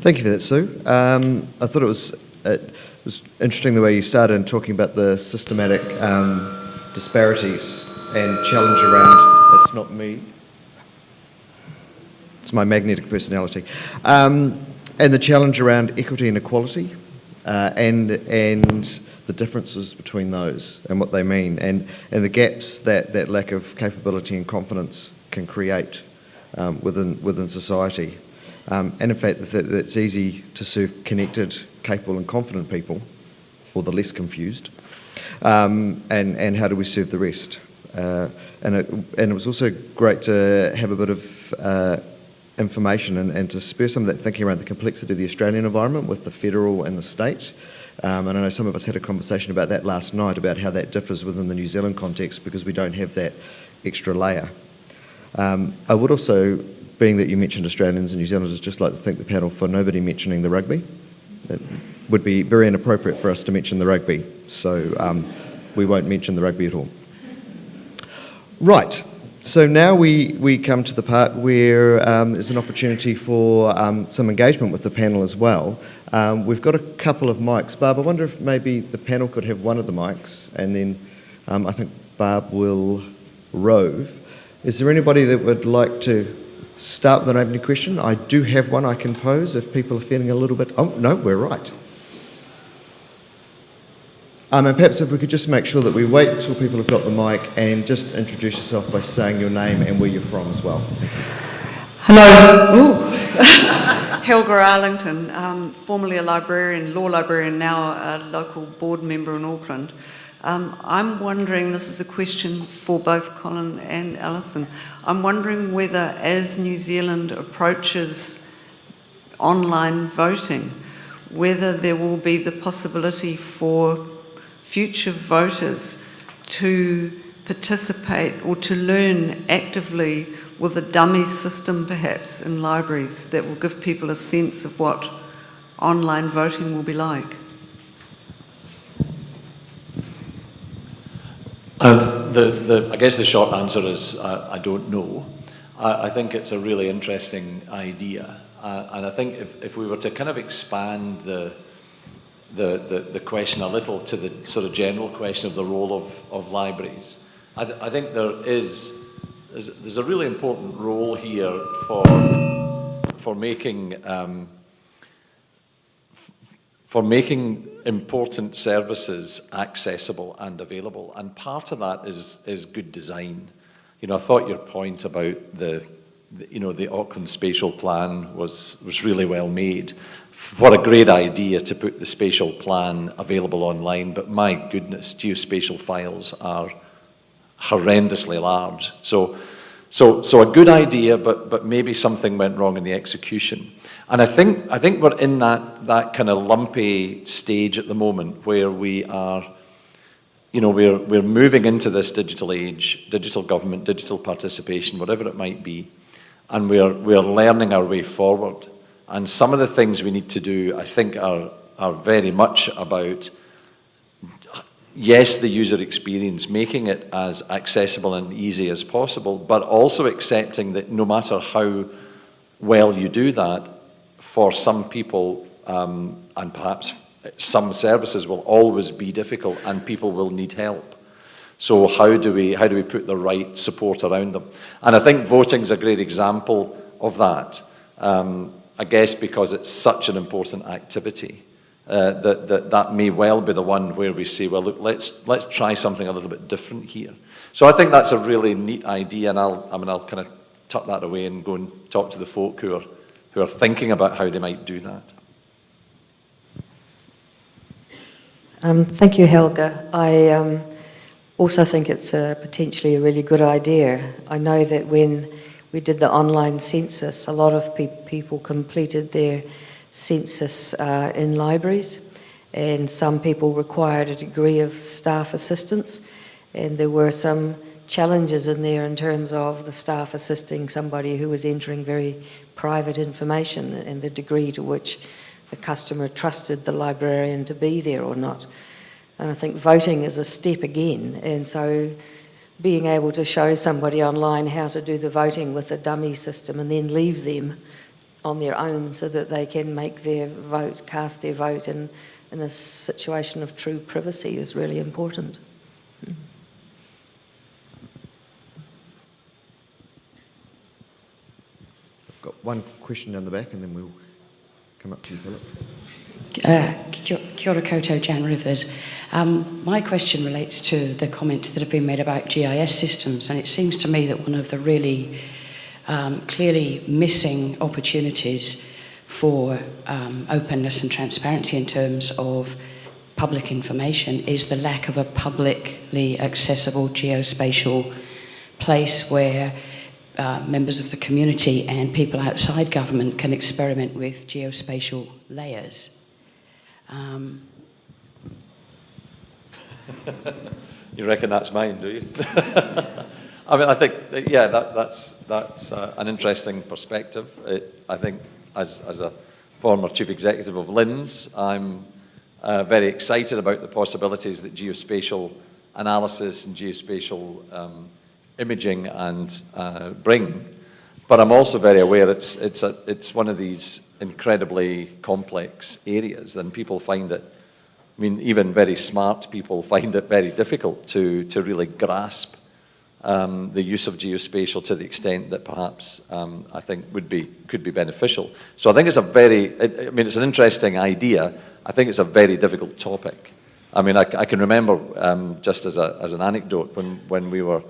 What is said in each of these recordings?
Thank you for that, Sue. Um, I thought it was, it was interesting the way you started in talking about the systematic um, disparities and challenge around, it's not me, it's my magnetic personality, um, and the challenge around equity and equality uh, and, and the differences between those and what they mean and, and the gaps that, that lack of capability and confidence can create um, within, within society. Um, and in fact, that it's easy to serve connected, capable and confident people, or the less confused, um, and, and how do we serve the rest? Uh, and, it, and it was also great to have a bit of uh, information and, and to spur some of that thinking around the complexity of the Australian environment with the federal and the state. Um, and I know some of us had a conversation about that last night about how that differs within the New Zealand context because we don't have that extra layer. Um, I would also, being that you mentioned Australians and New Zealanders, just like to thank the panel for nobody mentioning the rugby. It would be very inappropriate for us to mention the rugby, so um, we won't mention the rugby at all. Right, so now we, we come to the part where um, there's an opportunity for um, some engagement with the panel as well. Um, we've got a couple of mics. Barb, I wonder if maybe the panel could have one of the mics and then um, I think Barb will rove. Is there anybody that would like to start with an opening question? I do have one I can pose if people are feeling a little bit, oh no, we're right. Um, and perhaps if we could just make sure that we wait till people have got the mic and just introduce yourself by saying your name and where you're from as well. Hello. Helga Arlington, um, formerly a librarian, law librarian, now a local board member in Auckland. Um, I'm wondering, this is a question for both Colin and Alison, I'm wondering whether as New Zealand approaches online voting, whether there will be the possibility for future voters to participate or to learn actively with a dummy system perhaps in libraries that will give people a sense of what online voting will be like? Um, the, the, I guess the short answer is uh, I don't know. I, I, think it's a really interesting idea. Uh, and I think if, if we were to kind of expand the, the, the, the, question a little to the sort of general question of the role of, of libraries. I, th I think there is, there's, there's, a really important role here for, for making, um, for making important services accessible and available. And part of that is, is good design. You know, I thought your point about the, the you know, the Auckland spatial plan was, was really well made what a great idea to put the spatial plan available online, but my goodness, geospatial files are horrendously large. So, so, so a good idea, but, but maybe something went wrong in the execution. And I think, I think we're in that, that kind of lumpy stage at the moment where we are, you know, we're, we're moving into this digital age, digital government, digital participation, whatever it might be, and we're, we're learning our way forward. And some of the things we need to do, I think, are, are very much about, yes, the user experience, making it as accessible and easy as possible, but also accepting that no matter how well you do that, for some people, um, and perhaps some services will always be difficult and people will need help. So how do we, how do we put the right support around them? And I think voting is a great example of that. Um, I guess because it's such an important activity, uh, that, that that may well be the one where we say, well, look, let's, let's try something a little bit different here. So I think that's a really neat idea, and I'll, I mean, I'll kind of tuck that away and go and talk to the folk who are, who are thinking about how they might do that. Um, thank you, Helga. I um, also think it's a potentially a really good idea. I know that when we did the online census. A lot of pe people completed their census uh, in libraries and some people required a degree of staff assistance and there were some challenges in there in terms of the staff assisting somebody who was entering very private information and the degree to which the customer trusted the librarian to be there or not. And I think voting is a step again and so being able to show somebody online how to do the voting with a dummy system and then leave them on their own so that they can make their vote, cast their vote in, in a situation of true privacy is really important. I've got one question down the back and then we'll come up to you, Philip. Uh, kia kia ora koutou, Jan Rivers. Um, my question relates to the comments that have been made about GIS systems, and it seems to me that one of the really um, clearly missing opportunities for um, openness and transparency in terms of public information is the lack of a publicly accessible geospatial place where uh, members of the community and people outside government can experiment with geospatial layers. Um, You reckon that's mine, do you? I mean, I think, yeah, that, that's, that's uh, an interesting perspective. It, I think as, as a former chief executive of LINZ, I'm uh, very excited about the possibilities that geospatial analysis and geospatial um, imaging and uh, bring. But I'm also very aware it's, it's, a, it's one of these incredibly complex areas and people find it, I mean, even very smart people find it very difficult to, to really grasp um, the use of geospatial to the extent that perhaps um, I think would be, could be beneficial. So I think it's a very, I mean, it's an interesting idea. I think it's a very difficult topic. I mean, I, I can remember um, just as, a, as an anecdote when, when we were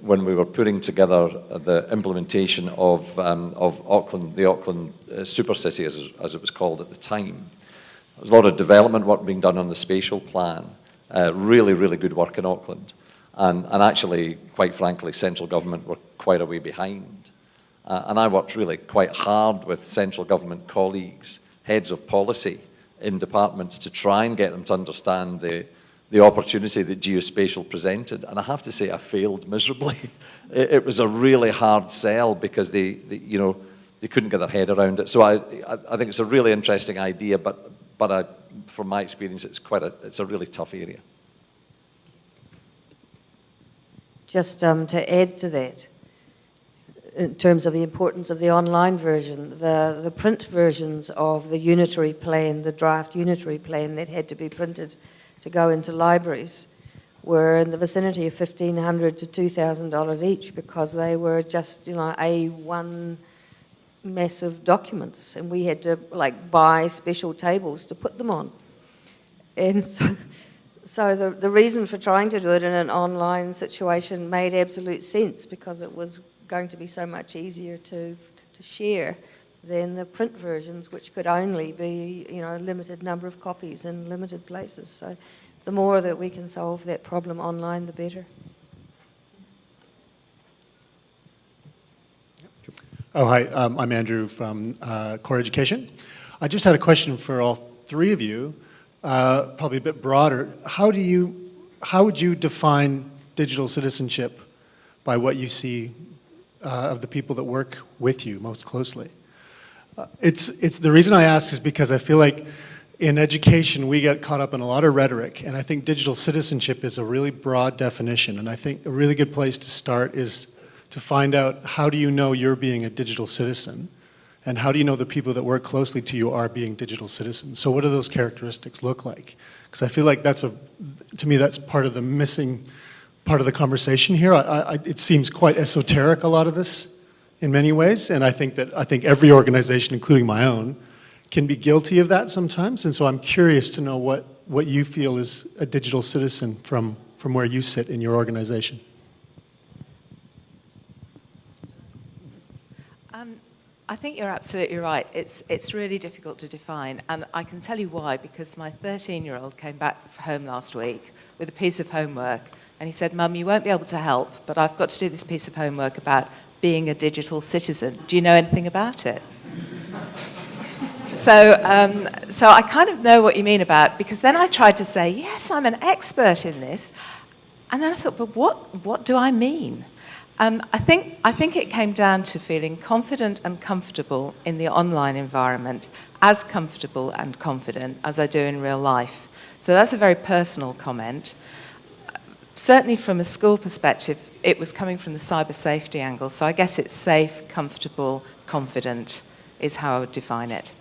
when we were putting together the implementation of, um, of Auckland, the Auckland uh, Super City, as, as it was called at the time. There was a lot of development work being done on the spatial plan. Uh, really, really good work in Auckland. And, and actually, quite frankly, central government were quite a way behind. Uh, and I worked really quite hard with central government colleagues, heads of policy in departments to try and get them to understand the, the opportunity that geospatial presented. And I have to say, I failed miserably. it, it, was a really hard sell because they, they, you know, they couldn't get their head around it. So I, I, I think it's a really interesting idea, but, but I, from my experience, it's quite a, it's a really tough area. Just um, to add to that, in terms of the importance of the online version, the, the print versions of the unitary plan, the draft unitary plan that had to be printed to go into libraries were in the vicinity of 1,500 to $2,000 each because they were just, you know, A1 massive documents and we had to like buy special tables to put them on. And so, so the, the reason for trying to do it in an online situation made absolute sense because it was going to be so much easier to, to share than the print versions, which could only be, you know, a limited number of copies in limited places. So the more that we can solve that problem online, the better. Oh, hi, um, I'm Andrew from uh, Core Education. I just had a question for all three of you, uh, probably a bit broader. How do you, how would you define digital citizenship by what you see uh, of the people that work with you most closely? Uh, it's, it's, the reason I ask is because I feel like in education we get caught up in a lot of rhetoric and I think digital citizenship is a really broad definition and I think a really good place to start is to find out how do you know you're being a digital citizen and how do you know the people that work closely to you are being digital citizens? So what do those characteristics look like? Because I feel like that's a, to me that's part of the missing part of the conversation here. I, I, it seems quite esoteric a lot of this in many ways, and I think that I think every organization, including my own, can be guilty of that sometimes. And so I'm curious to know what what you feel is a digital citizen from from where you sit in your organization. Um, I think you're absolutely right. It's, it's really difficult to define, and I can tell you why, because my 13-year-old came back home last week with a piece of homework, and he said, Mum, you won't be able to help, but I've got to do this piece of homework about being a digital citizen. Do you know anything about it? so, um, so I kind of know what you mean about, because then I tried to say, yes, I'm an expert in this, and then I thought, but what, what do I mean? Um, I, think, I think it came down to feeling confident and comfortable in the online environment, as comfortable and confident as I do in real life. So that's a very personal comment. certainly from a school perspective, it was coming from the cyber safety angle. So I guess it's safe, comfortable, confident is how I would define it.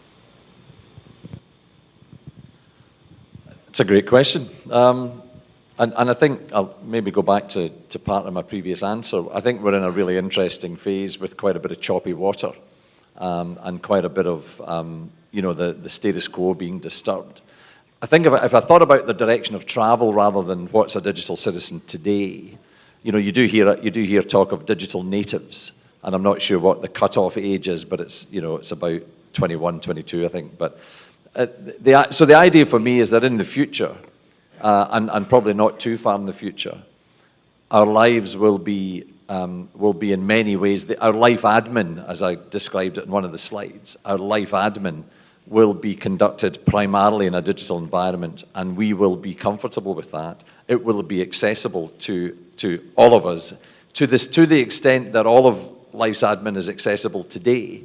It's a great question. Um, and, and I think I'll maybe go back to, to part of my previous answer. I think we're in a really interesting phase with quite a bit of choppy water um, and quite a bit of, um, you know, the, the status quo being disturbed. I think if I, if I thought about the direction of travel rather than what's a digital citizen today, you know, you do hear, you do hear talk of digital natives, and I'm not sure what the cutoff age is, but it's, you know, it's about 21, 22, I think. But uh, the, so the idea for me is that in the future, uh, and, and probably not too far in the future, our lives will be, um, will be in many ways, the, our life admin, as I described it in one of the slides, our life admin will be conducted primarily in a digital environment and we will be comfortable with that. It will be accessible to, to all of us to, this, to the extent that all of life's admin is accessible today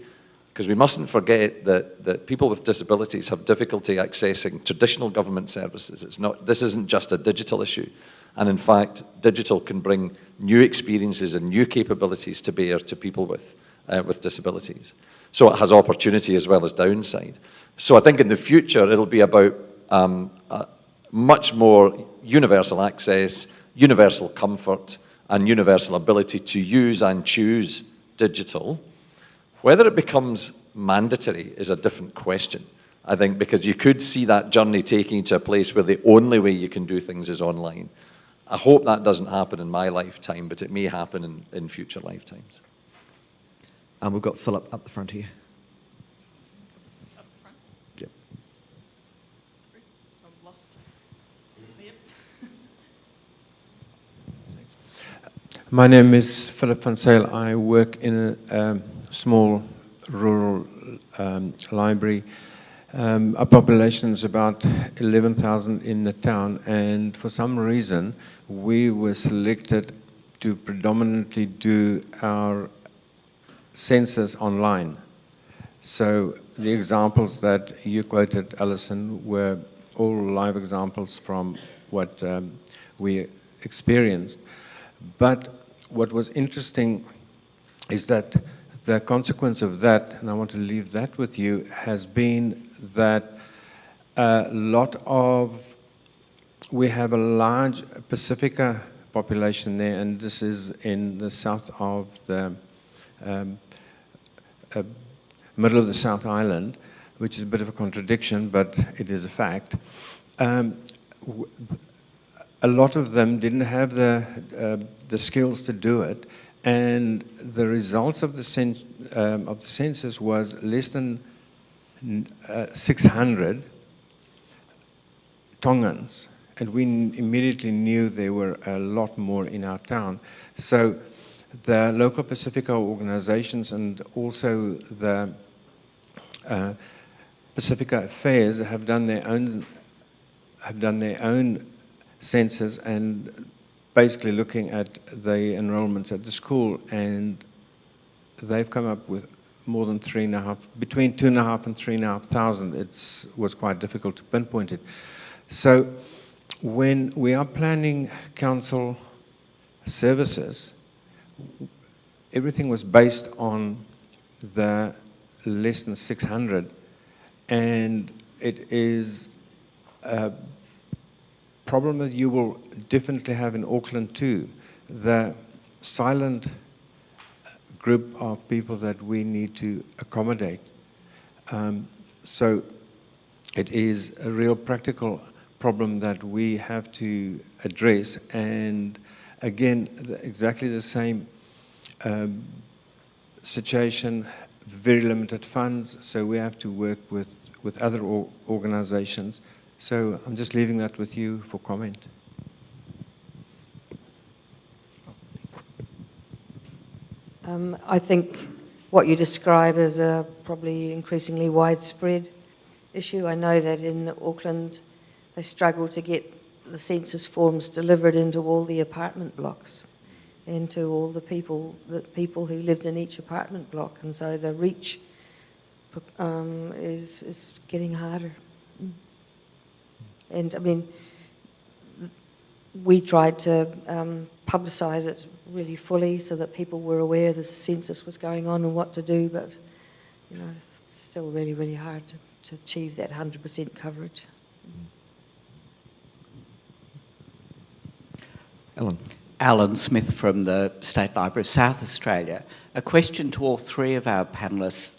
because we mustn't forget that, that people with disabilities have difficulty accessing traditional government services. It's not, this isn't just a digital issue. And in fact, digital can bring new experiences and new capabilities to bear to people with, uh, with disabilities. So it has opportunity as well as downside. So I think in the future, it'll be about um, uh, much more universal access, universal comfort, and universal ability to use and choose digital whether it becomes mandatory is a different question, I think, because you could see that journey taking to a place where the only way you can do things is online. I hope that doesn't happen in my lifetime, but it may happen in, in future lifetimes. And we've got Philip up the front here. Yep. My name is Philip van Sale. I work in a um, small rural um, library. Um, our population is about 11,000 in the town, and for some reason, we were selected to predominantly do our census online. So the examples that you quoted, Alison, were all live examples from what um, we experienced. But what was interesting is that the consequence of that, and I want to leave that with you, has been that a lot of, we have a large Pacifica population there, and this is in the south of the um, uh, middle of the South Island, which is a bit of a contradiction, but it is a fact. Um, a lot of them didn't have the, uh, the skills to do it, and the results of the, um, of the census was less than uh, 600 Tongans, and we immediately knew there were a lot more in our town. So the local Pacifica organizations and also the uh, Pacifica Affairs have done their own have done their own census and basically looking at the enrollments at the school and they've come up with more than three and a half, between two and a half and three and a half thousand. It was quite difficult to pinpoint it. So when we are planning council services, everything was based on the less than 600 and it is a problem that you will definitely have in Auckland too. The silent group of people that we need to accommodate. Um, so it is a real practical problem that we have to address and again exactly the same um, situation very limited funds so we have to work with with other organizations so I'm just leaving that with you for comment Um, I think what you describe is a probably increasingly widespread issue. I know that in Auckland they struggle to get the census forms delivered into all the apartment blocks and to all the people, the people who lived in each apartment block. And so the reach um, is, is getting harder. And I mean, we tried to um, publicise it really fully so that people were aware the census was going on and what to do, but you know, it's still really, really hard to, to achieve that 100% coverage. Alan. Alan Smith from the State Library of South Australia. A question to all three of our panellists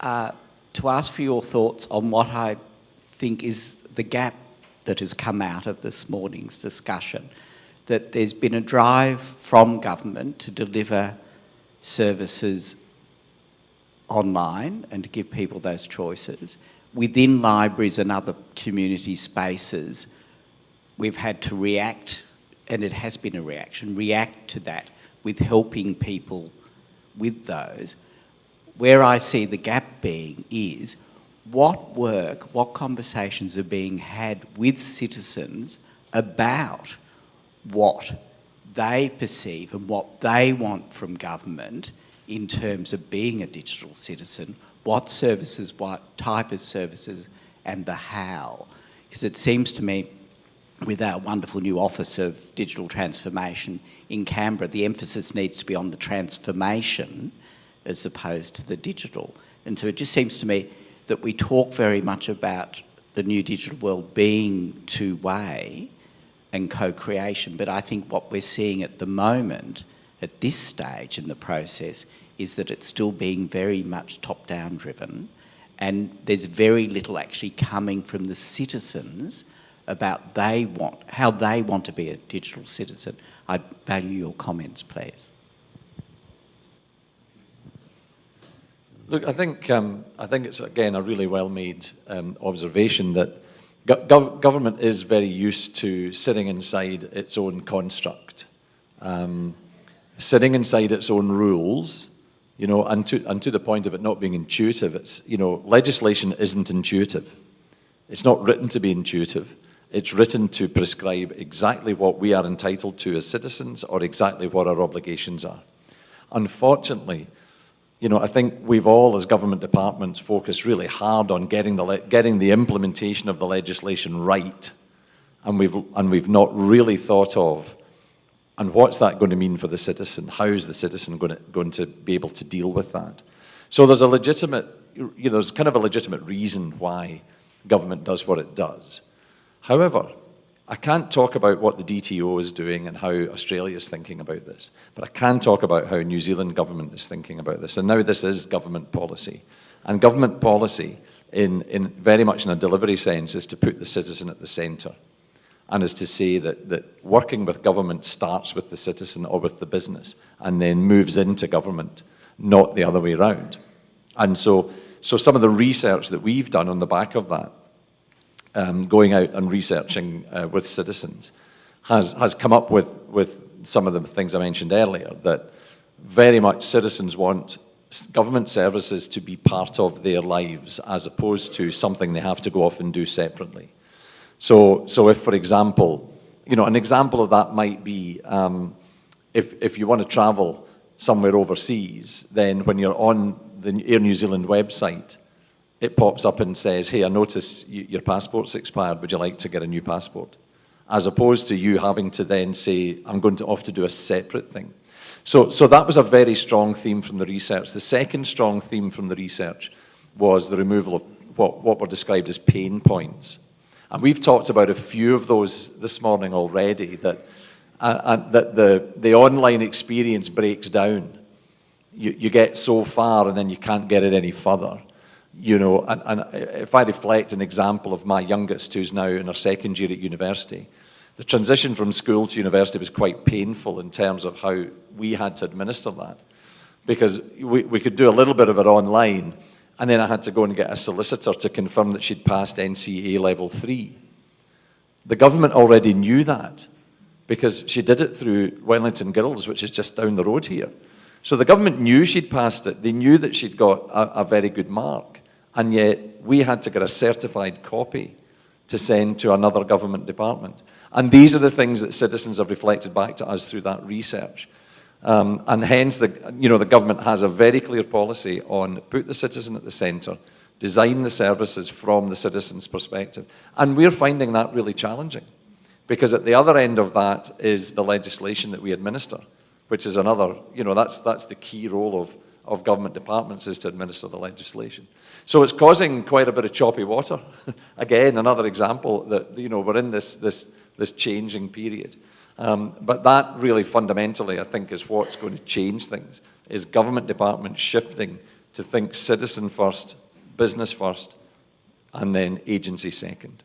uh, to ask for your thoughts on what I think is the gap that has come out of this morning's discussion. That there's been a drive from government to deliver services online and to give people those choices. Within libraries and other community spaces, we've had to react and it has been a reaction, react to that with helping people with those. Where I see the gap being is what work, what conversations are being had with citizens about what they perceive and what they want from government in terms of being a digital citizen, what services, what type of services, and the how. Because it seems to me with our wonderful new Office of Digital Transformation in Canberra, the emphasis needs to be on the transformation as opposed to the digital. And so it just seems to me that we talk very much about the new digital world being two-way and co-creation, but I think what we're seeing at the moment, at this stage in the process, is that it's still being very much top-down driven, and there's very little actually coming from the citizens about they want, how they want to be a digital citizen. I'd value your comments, please. Look, I think, um, I think it's, again, a really well-made um, observation that gov government is very used to sitting inside its own construct, um, sitting inside its own rules, you know, and to, and to the point of it not being intuitive, it's, you know, legislation isn't intuitive. It's not written to be intuitive. It's written to prescribe exactly what we are entitled to as citizens or exactly what our obligations are. Unfortunately, you know, I think we've all, as government departments, focused really hard on getting the, getting the implementation of the legislation right, and we've, and we've not really thought of, and what's that going to mean for the citizen? How is the citizen going to, going to be able to deal with that? So there's a legitimate, you know, there's kind of a legitimate reason why government does what it does. However, I can't talk about what the DTO is doing and how Australia is thinking about this, but I can talk about how New Zealand government is thinking about this. And now this is government policy. And government policy, in, in very much in a delivery sense, is to put the citizen at the centre and is to say that, that working with government starts with the citizen or with the business and then moves into government, not the other way around. And so, so some of the research that we've done on the back of that um, going out and researching uh, with citizens has, has come up with, with some of the things I mentioned earlier, that very much citizens want government services to be part of their lives as opposed to something they have to go off and do separately. So, so if, for example, you know, an example of that might be um, if, if you want to travel somewhere overseas, then when you're on the Air New Zealand website, it pops up and says, hey, I notice your passport's expired, would you like to get a new passport? As opposed to you having to then say, I'm going to off to do a separate thing. So, so that was a very strong theme from the research. The second strong theme from the research was the removal of what, what were described as pain points. And we've talked about a few of those this morning already, that, uh, uh that the, the online experience breaks down. You, you get so far and then you can't get it any further you know, and, and if I reflect an example of my youngest who's now in her second year at university, the transition from school to university was quite painful in terms of how we had to administer that. Because we, we could do a little bit of it online, and then I had to go and get a solicitor to confirm that she'd passed NCEA level three. The government already knew that because she did it through Wellington Girls, which is just down the road here. So the government knew she'd passed it. They knew that she'd got a, a very good mark and yet we had to get a certified copy to send to another government department. And these are the things that citizens have reflected back to us through that research. Um, and hence, the, you know, the government has a very clear policy on put the citizen at the centre, design the services from the citizen's perspective. And we're finding that really challenging Because at the other end of that is the legislation that we administer, which is another, you know, that's, that's the key role of, of government departments is to administer the legislation. So it's causing quite a bit of choppy water. Again, another example that, you know, we're in this, this, this changing period. Um, but that really fundamentally, I think, is what's going to change things, is government departments shifting to think citizen first, business first, and then agency second.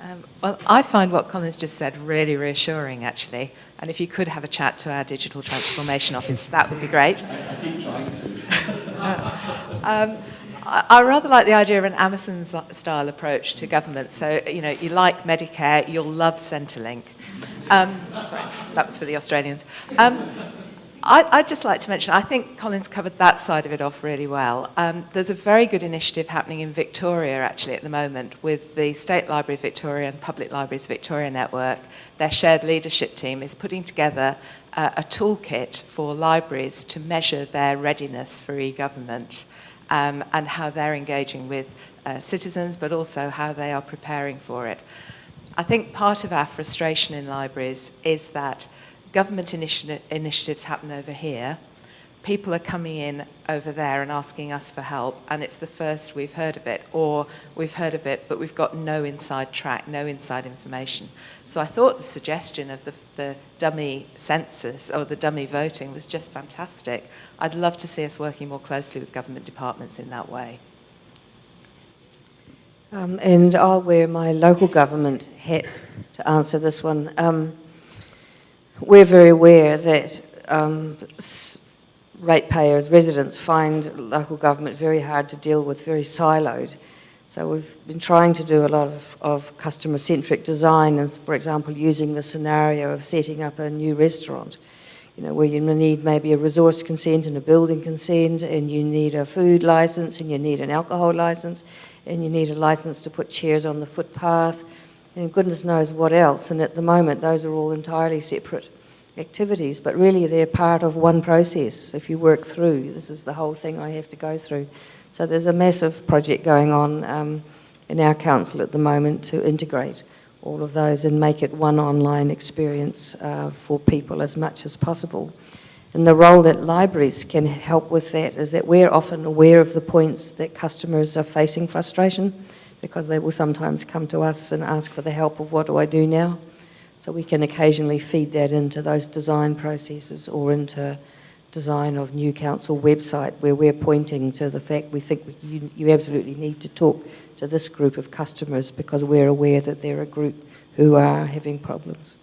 Um, well, I find what Colin's just said really reassuring, actually. And if you could have a chat to our digital transformation office, that would be great. I keep trying to. um, I rather like the idea of an Amazon-style approach to government. So, you know, you like Medicare, you'll love Centrelink. Um, sorry, that was for the Australians. Um, I, would just like to mention, I think Colin's covered that side of it off really well. Um, there's a very good initiative happening in Victoria actually at the moment with the State Library of Victoria and Public Libraries Victoria Network. Their shared leadership team is putting together uh, a toolkit for libraries to measure their readiness for e-government um, and how they're engaging with uh, citizens, but also how they are preparing for it. I think part of our frustration in libraries is that government initi initiatives happen over here. People are coming in over there and asking us for help, and it's the first we've heard of it, or we've heard of it, but we've got no inside track, no inside information. So I thought the suggestion of the, the dummy census or the dummy voting was just fantastic. I'd love to see us working more closely with government departments in that way. Um, and I'll wear my local government hat to answer this one. Um, we're very aware that um, ratepayers, residents find local government very hard to deal with, very siloed. So we've been trying to do a lot of, of customer-centric design, and for example, using the scenario of setting up a new restaurant, you know, where you need maybe a resource consent and a building consent, and you need a food license, and you need an alcohol license, and you need a license to put chairs on the footpath, and goodness knows what else. And at the moment, those are all entirely separate activities, but really they're part of one process. If you work through, this is the whole thing I have to go through. So there's a massive project going on um, in our council at the moment to integrate all of those and make it one online experience uh, for people as much as possible. And the role that libraries can help with that is that we're often aware of the points that customers are facing frustration because they will sometimes come to us and ask for the help of what do I do now. So we can occasionally feed that into those design processes or into design of new council website where we're pointing to the fact we think you, you absolutely need to talk to this group of customers because we're aware that they're a group who are having problems.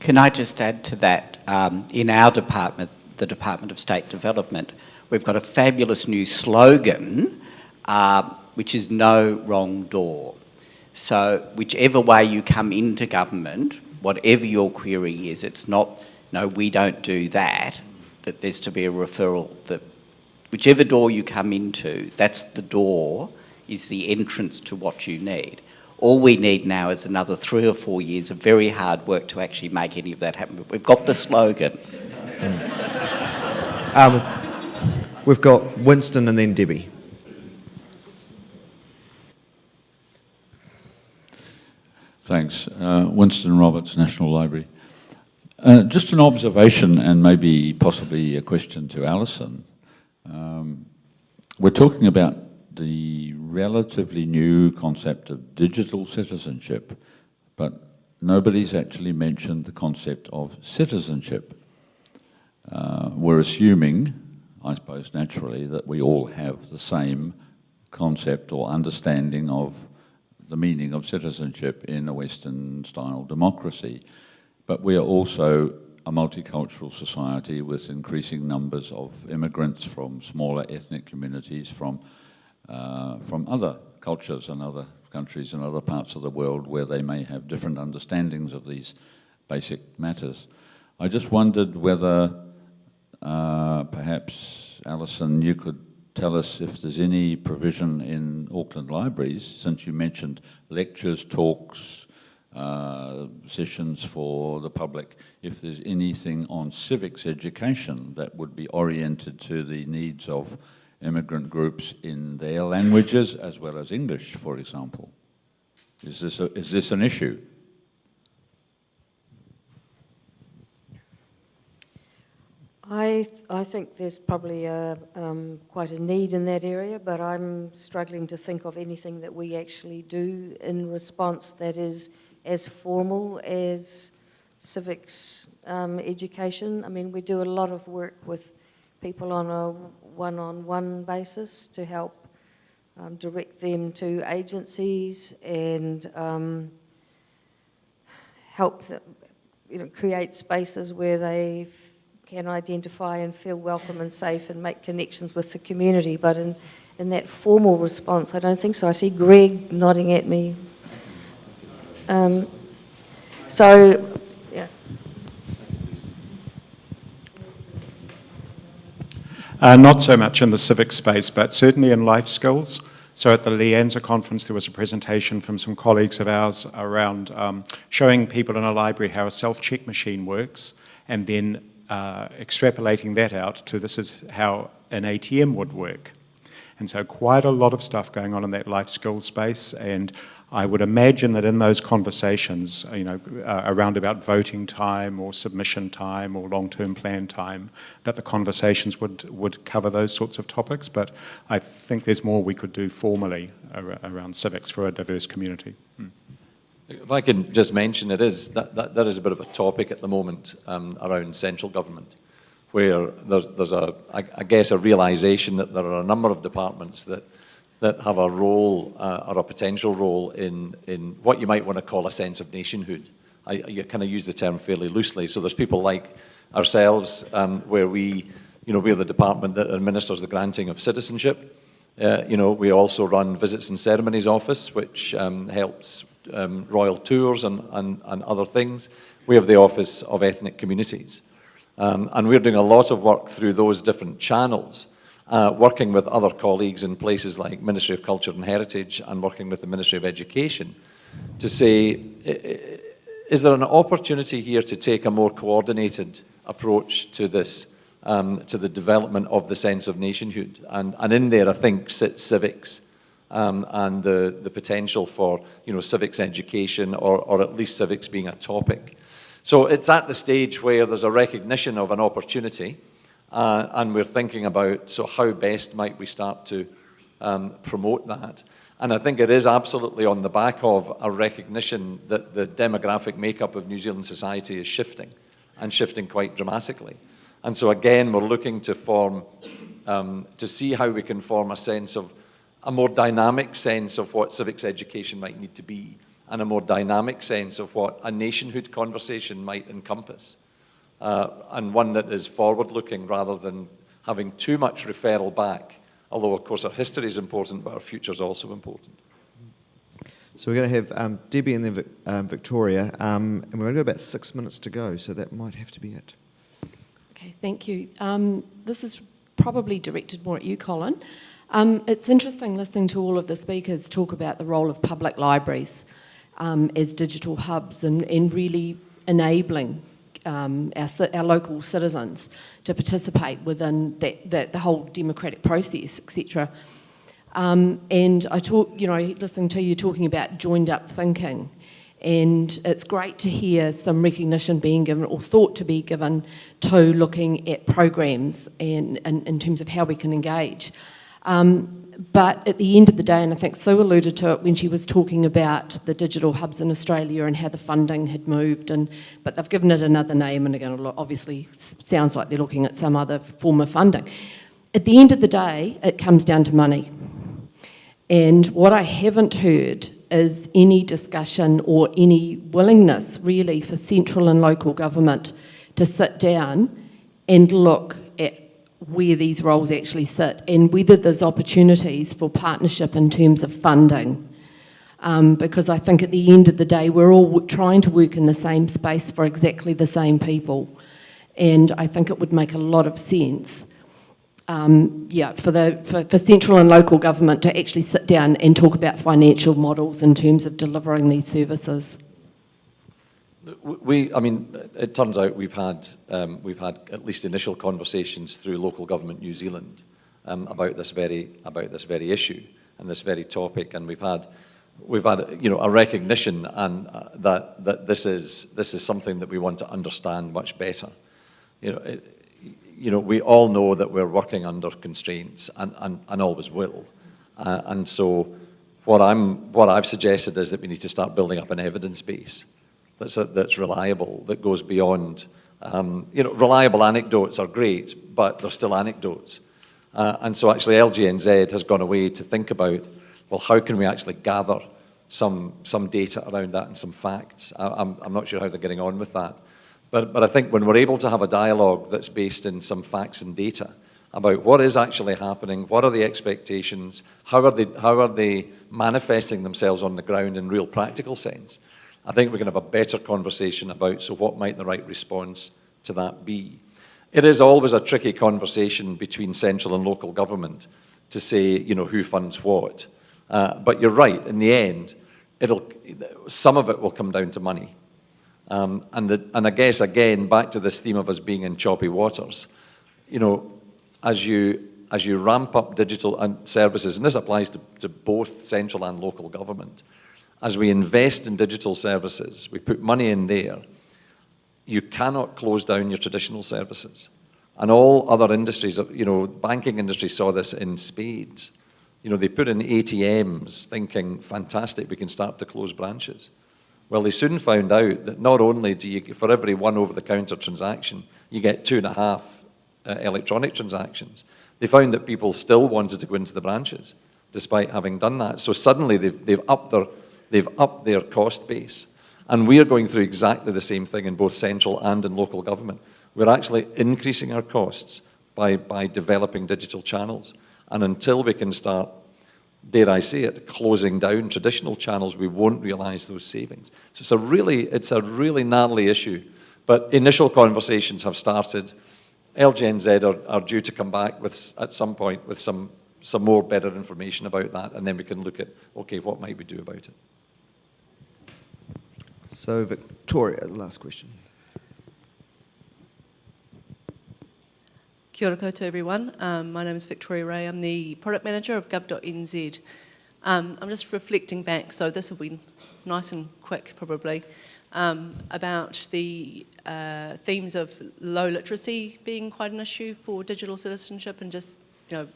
Can I just add to that? Um, in our department, the Department of State Development, we've got a fabulous new slogan, uh, which is no wrong door. So whichever way you come into government, whatever your query is, it's not, no, we don't do that, that there's to be a referral, that whichever door you come into, that's the door, is the entrance to what you need. All we need now is another three or four years of very hard work to actually make any of that happen. But we've got the slogan. Um, we've got Winston and then Debbie. Thanks. Uh, Winston Roberts, National Library. Uh, just an observation and maybe possibly a question to Alison. Um, we're talking about the relatively new concept of digital citizenship, but nobody's actually mentioned the concept of citizenship. Uh, we're assuming, I suppose naturally, that we all have the same concept or understanding of the meaning of citizenship in a Western-style democracy. But we are also a multicultural society with increasing numbers of immigrants from smaller ethnic communities, from uh, from other cultures and other countries and other parts of the world where they may have different understandings of these basic matters. I just wondered whether uh, perhaps, Alison, you could tell us if there's any provision in Auckland libraries, since you mentioned lectures, talks, uh, sessions for the public, if there's anything on civics education that would be oriented to the needs of immigrant groups in their languages as well as English, for example. Is this, a, is this an issue? I, th- I think there's probably a, um, quite a need in that area, but I'm struggling to think of anything that we actually do in response that is as formal as civics um, education. I mean, we do a lot of work with people on a one-on-one basis to help um, direct them to agencies and um, help them, you know, create spaces where they f- can identify and feel welcome and safe and make connections with the community. But in, in that formal response, I don't think so. I see Greg nodding at me. Um, so, yeah. Uh, not so much in the civic space, but certainly in life skills. So at the LIANZA conference, there was a presentation from some colleagues of ours around um, showing people in a library how a self-check machine works, and then uh, extrapolating that out to this is how an ATM would work. And so quite a lot of stuff going on in that life skills space, and I would imagine that in those conversations, you know, uh, around about voting time or submission time or long-term plan time, that the conversations would, would cover those sorts of topics. But I think there's more we could do formally ar around civics for a diverse community. Hmm. If I can just mention, it is that, that, that is a bit of a topic at the moment um, around central government, where there's, there's a, I, I guess, a realisation that there are a number of departments that that have a role uh, or a potential role in, in what you might want to call a sense of nationhood. I, I kind of use the term fairly loosely. So there's people like ourselves um, where we, you know, we're the department that administers the granting of citizenship. Uh, you know, we also run Visits and Ceremonies Office, which um, helps um, royal tours and, and, and other things. We have the Office of Ethnic Communities. Um, and we're doing a lot of work through those different channels uh, working with other colleagues in places like Ministry of Culture and Heritage and working with the Ministry of Education to say, is there an opportunity here to take a more coordinated approach to this, um, to the development of the sense of nationhood? And, and in there, I think, sits civics um, and the, the potential for, you know, civics education or, or at least civics being a topic. So it's at the stage where there's a recognition of an opportunity, uh, and we're thinking about, so how best might we start to um, promote that? And I think it is absolutely on the back of a recognition that the demographic makeup of New Zealand society is shifting, and shifting quite dramatically. And so again, we're looking to form, um, to see how we can form a sense of, a more dynamic sense of what civics education might need to be, and a more dynamic sense of what a nationhood conversation might encompass uh, and one that is forward-looking rather than having too much referral back. Although, of course, our history is important, but our future is also important. So we're going to have um, Debbie and then um, Victoria, um, and we've only got about six minutes to go, so that might have to be it. Okay, thank you. Um, this is probably directed more at you, Colin. Um, it's interesting listening to all of the speakers talk about the role of public libraries um, as digital hubs and, and really enabling um, our, our, local citizens to participate within that, that the whole democratic process, etc. Um, and I talk, you know, listening to you talking about joined up thinking, and it's great to hear some recognition being given or thought to be given to looking at programs and, and in terms of how we can engage. Um, but at the end of the day, and I think Sue alluded to it when she was talking about the digital hubs in Australia and how the funding had moved, and but they've given it another name and again, obviously sounds like they're looking at some other form of funding. At the end of the day, it comes down to money. And what I haven't heard is any discussion or any willingness really for central and local government to sit down and look where these roles actually sit and whether there's opportunities for partnership in terms of funding. Um, because I think at the end of the day, we're all trying to work in the same space for exactly the same people. And I think it would make a lot of sense, um, yeah, for, the, for, for central and local government to actually sit down and talk about financial models in terms of delivering these services. We, I mean, it turns out we've had, um, we've had at least initial conversations through local government New Zealand um, about this very, about this very issue and this very topic, and we've had we've had, you know, a recognition and uh, that, that this is, this is something that we want to understand much better. You know, it, you know, we all know that we're working under constraints and, and, and always will. Uh, and so what, I'm, what I've suggested is that we need to start building up an evidence base that's, that's reliable, that goes beyond, um, you know, reliable anecdotes are great, but they're still anecdotes. Uh, and so actually LGNZ has gone away to think about, well, how can we actually gather some, some data around that and some facts? I, I'm, I'm not sure how they're getting on with that. But, but I think when we're able to have a dialogue that's based in some facts and data about what is actually happening, what are the expectations, how are they, how are they manifesting themselves on the ground in real practical sense, I think we can have a better conversation about, so what might the right response to that be? It is always a tricky conversation between central and local government to say, you know, who funds what. Uh, but you're right, in the end, it'll, some of it will come down to money. Um, and, the, and I guess, again, back to this theme of us being in choppy waters, you know, as you, as you ramp up digital and services, and this applies to, to both central and local government, as we invest in digital services, we put money in there, you cannot close down your traditional services. And all other industries, you know, the banking industry saw this in spades. You know, they put in ATMs thinking, fantastic, we can start to close branches. Well, they soon found out that not only do you, for every one over-the-counter transaction, you get two and a half uh, electronic transactions. They found that people still wanted to go into the branches, despite having done that. So suddenly they've, they've, upped, their, they've upped their cost base. And we are going through exactly the same thing in both central and in local government. We're actually increasing our costs by, by developing digital channels. And until we can start dare I say it, closing down traditional channels, we won't realise those savings. So it's a really, it's a really gnarly issue. But initial conversations have started. LGNZ are, are due to come back with, at some point with some, some more better information about that, and then we can look at, okay, what might we do about it? So Victoria, the last question. Kia ora koutou everyone. Um, my name is Victoria Ray. I'm the product manager of gov.nz. Um, I'm just reflecting back, so this will be nice and quick probably, um, about the uh, themes of low literacy being quite an issue for digital citizenship and just, you know,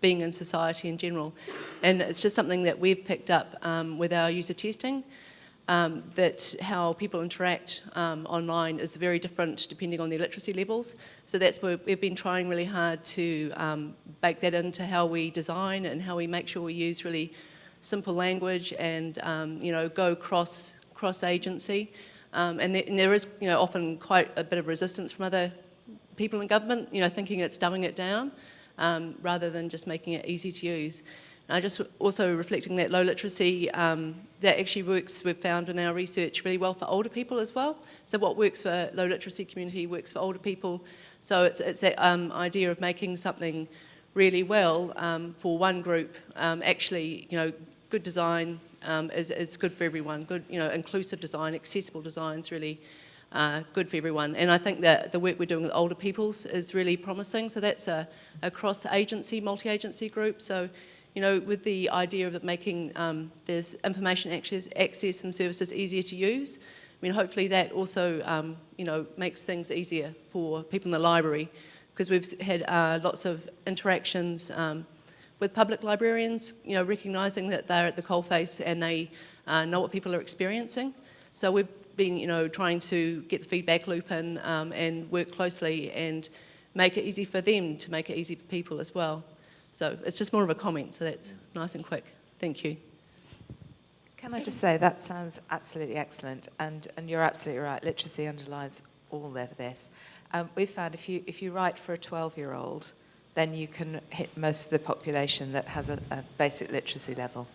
being in society in general. And it's just something that we've picked up um, with our user testing um, that how people interact um, online is very different depending on their literacy levels. So that's where we've been trying really hard to um, bake that into how we design and how we make sure we use really simple language and um, you know go cross cross agency. Um, and, there, and there is you know often quite a bit of resistance from other people in government, you know, thinking it's dumbing it down um, rather than just making it easy to use. And I just also reflecting that low literacy, um, that actually works, we've found in our research, really well for older people as well. So what works for low literacy community works for older people. So it's, it's that um, idea of making something really well um, for one group, um, actually, you know, good design um, is, is good for everyone. Good, you know, inclusive design, accessible design is really uh, good for everyone. And I think that the work we're doing with older peoples is really promising. So that's a, a cross-agency, multi-agency group. So you know, with the idea of making um, this information access, access and services easier to use. I mean, hopefully that also, um, you know, makes things easier for people in the library because we've had uh, lots of interactions um, with public librarians, you know, recognising that they're at the coalface and they uh, know what people are experiencing. So we've been, you know, trying to get the feedback loop in um, and work closely and make it easy for them to make it easy for people as well. So it's just more of a comment, so that's nice and quick. Thank you. Can I just say, that sounds absolutely excellent, and, and you're absolutely right, literacy underlines all of this. Um, we found if you, if you write for a 12-year-old, then you can hit most of the population that has a, a basic literacy level.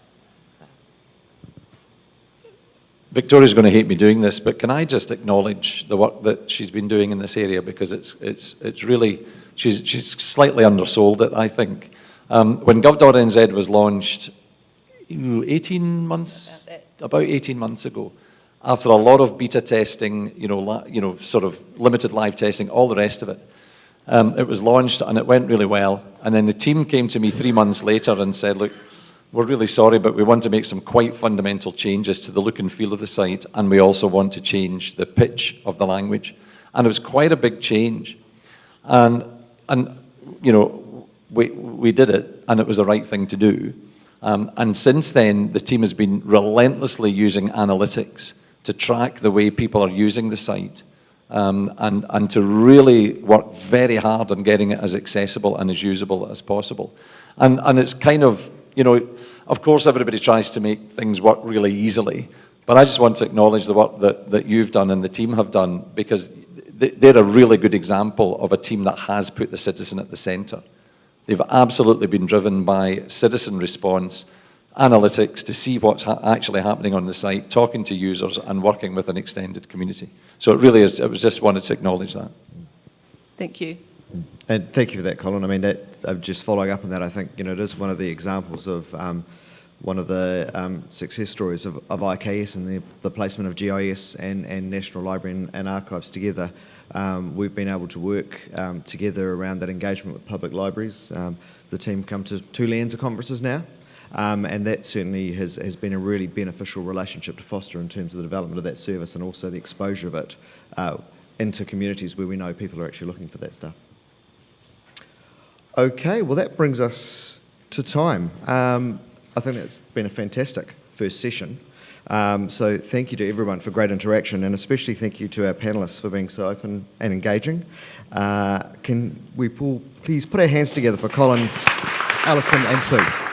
Victoria's going to hate me doing this, but can I just acknowledge the work that she's been doing in this area because it's, it's, it's really, she's, she's slightly undersold it, I think. Um, when gov.nz was launched 18 months, about 18 months ago, after a lot of beta testing, you know, you know, sort of limited live testing, all the rest of it, um, it was launched and it went really well. And then the team came to me three months later and said, look, we're really sorry, but we want to make some quite fundamental changes to the look and feel of the site, and we also want to change the pitch of the language. And it was quite a big change. And, and you know, we, we did it, and it was the right thing to do. Um, and since then, the team has been relentlessly using analytics to track the way people are using the site um, and, and to really work very hard on getting it as accessible and as usable as possible. And, and it's kind of, you know, of course everybody tries to make things work really easily, but I just want to acknowledge the work that, that you've done and the team have done because they're a really good example of a team that has put the citizen at the centre. They've absolutely been driven by citizen response, analytics to see what's ha actually happening on the site, talking to users and working with an extended community. So it really is, I was just wanted to acknowledge that. Thank you. And thank you for that, Colin. I mean, that, uh, just following up on that, I think, you know, it is one of the examples of um, one of the um, success stories of, of IKS and the, the, placement of GIS and, and National Library and, and Archives together. Um, we've been able to work um, together around that engagement with public libraries. Um, the team come to two LIANZA conferences now, um, and that certainly has, has been a really beneficial relationship to foster in terms of the development of that service and also the exposure of it uh, into communities where we know people are actually looking for that stuff. Okay, well that brings us to time. Um, I think that's been a fantastic first session. Um, so thank you to everyone for great interaction and especially thank you to our panellists for being so open and engaging. Uh, can we pull, please put our hands together for Colin, Alison and Sue.